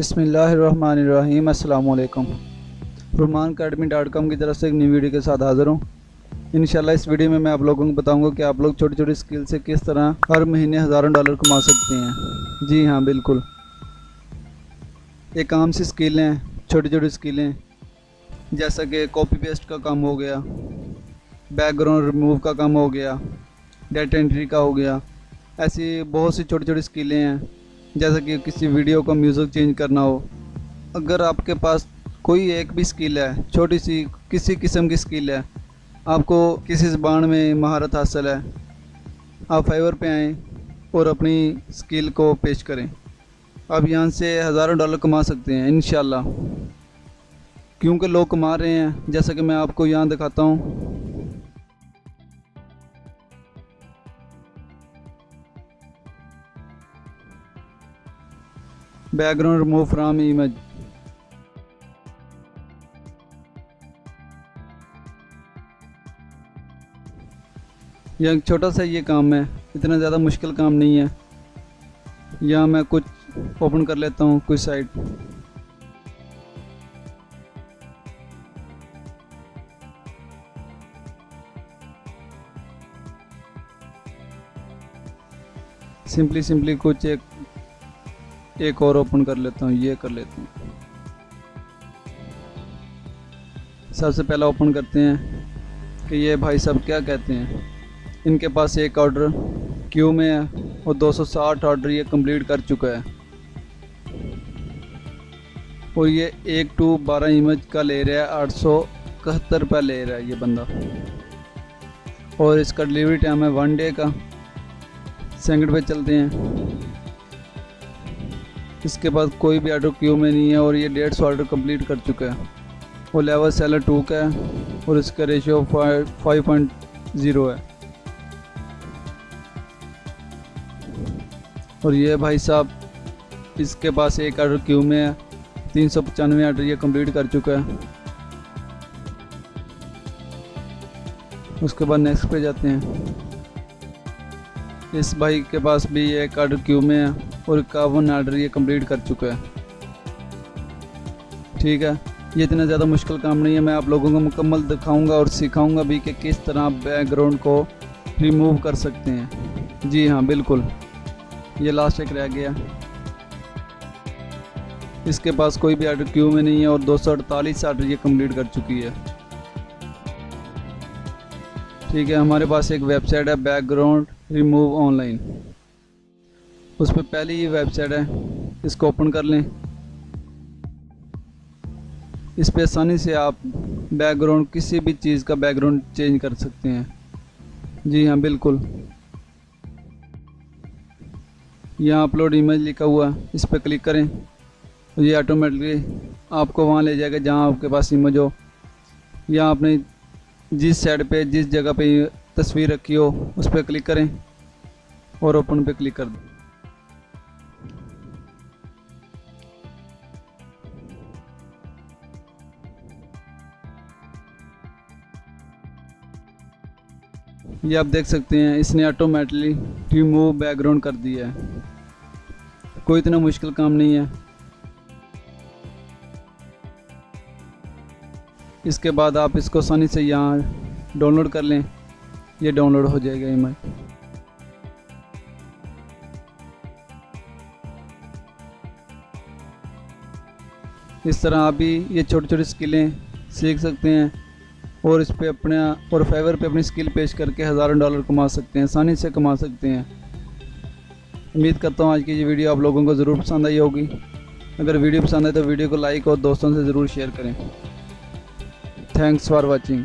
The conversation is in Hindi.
बिसमीम अल्लाम रुमान अकेडमी डॉट कॉम की तरफ़ से एक न्यू वीडियो के साथ हाज़िर हूँ। इन इस वीडियो में मैं आप लोगों को बताऊँगा कि आप लोग छोटी छोटी स्किल से किस तरह हर महीने हज़ारों डॉलर कमा सकते हैं। जी हाँ बिल्कुल। एक आम सी स्किल हैं छोटी छोटी स्किलें जैसा कि कॉपी पेस्ट का काम हो गया, बैकग्राउंड रिमूव का काम हो गया, डेटा एंट्री का हो गया, ऐसी बहुत सी छोटी छोटी स्किलें हैं। जैसे कि किसी वीडियो का म्यूज़िक चेंज करना हो। अगर आपके पास कोई एक भी स्किल है, छोटी सी किसी किस्म की स्किल है, आपको किसी ज़बान में महारत हासिल है, आप फाइवर पे आएँ और अपनी स्किल को पेश करें। आप यहाँ से हज़ारों डॉलर कमा सकते हैं इन क्योंकि लोग कमा रहे हैं, जैसा कि मैं आपको यहाँ दिखाता हूँ। Background remove from image. यह छोटा सा ये काम है। इतना ज़्यादा मुश्किल काम नहीं है। यहाँ मैं कुछ ओपन कर लेता हूँ, कुछ साइट सिंपली सिंपली कुछ एक एक और ओपन कर लेता हूँ, ये कर लेता हूँ। सबसे पहला ओपन करते हैं कि ये भाई सब क्या कहते हैं? इनके पास एक ऑर्डर क्यू में है और 260 ऑर्डर ये कंप्लीट कर चुका है। और ये एक टू बारह इमेज का ले रहा है, आठ सौ इकहत्तर रुपये ले रहा है ये बंदा। और इसका डिलीवरी टाइम है वन डे का। सेकंड पे चलते हैं। इसके बाद कोई भी ऑर्डर क्यू में नहीं है और ये डेढ़ सौ ऑर्डर कंप्लीट कर चुका है। वो लेवल सेलर टू का है और इसका रेशियो फाइव पॉइंट ज़ीरो है। और ये भाई साहब इसके पास एक ऑर्डर क्यू में है, तीन सौ पचानवे ऑर्डर ये कंप्लीट कर चुका है। उसके बाद नेक्स्ट पे जाते हैं। इस बाइक के पास भी एक ऑर्डर क्यू में है और इक्यावन आर्डर ये कंप्लीट कर चुका है। ठीक है, ये इतना ज़्यादा मुश्किल काम नहीं है, मैं आप लोगों को मुकम्मल दिखाऊँगा और सिखाऊँगा भी कि किस तरह आप बैकग्राउंड को रिमूव कर सकते हैं। जी हाँ बिल्कुल, ये लास्ट एक रह गया। इसके पास कोई भी आर्डर क्यू में नहीं है और दो सौ अड़तालीस आर्डर ये कंप्लीट कर चुकी है। ठीक है, हमारे पास एक वेबसाइट है बैकग्राउंड रिमूव ऑनलाइन। उस पर पहले ही वेबसाइट है, इसको ओपन कर लें। इस पर आसानी से आप बैकग्राउंड किसी भी चीज़ का बैकग्राउंड चेंज कर सकते हैं। जी हाँ बिल्कुल। यहाँ अपलोड इमेज लिखा हुआ है, इस पर क्लिक करें। ये ऑटोमेटिकली आपको वहाँ ले जाएगा जहाँ आपके पास इमेज हो। यहाँ अपने जिस साइड पे, जिस जगह पे तस्वीर रखी हो, उस पर क्लिक करें और ओपन पे क्लिक कर दें। ये आप देख सकते हैं, इसने ऑटोमेटिकली रिमूव बैकग्राउंड कर दिया है। कोई इतना मुश्किल काम नहीं है। इसके बाद आप इसको आसानी से यहाँ डाउनलोड कर लें। ये डाउनलोड हो जाएगा इमेज इस तरह आप भी ये छोटी छोटी स्किलें सीख सकते हैं और इस पे अपने और फेवर पे अपनी स्किल पेश करके हज़ारों डॉलर कमा सकते हैं, आसानी से कमा सकते हैं। उम्मीद करता हूँ आज की ये वीडियो आप लोगों को ज़रूर पसंद आई होगी। अगर वीडियो पसंद आए तो वीडियो को लाइक और दोस्तों से ज़रूर शेयर करें। Thanks for watching